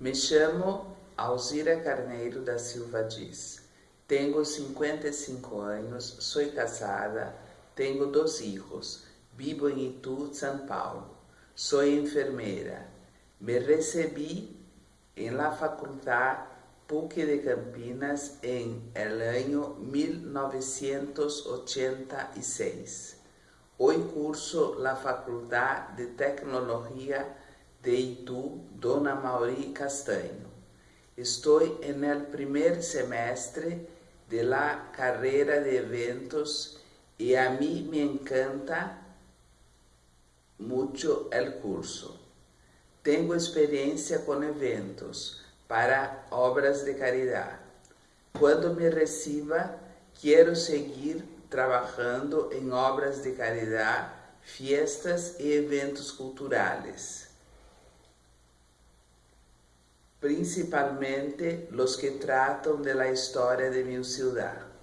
Me chamo Alzira Carneiro da Silva Diz. Tenho 55 anos, sou casada, tenho dois filhos, vivo em Itu, São Paulo. Sou enfermeira. Me recebi em la Faculdade PUC de Campinas em el año 1986. Hoy curso la Faculdade de Tecnologia de Itu, Dona Mauri Castanho. Estou en el primer semestre de la carreira de eventos e a mim me encanta muito el curso. Tenho experiência com eventos para obras de caridade. Quando me reciba, quero seguir trabalhando em obras de caridade, fiestas e eventos culturais, principalmente os que tratam da história de minha cidade.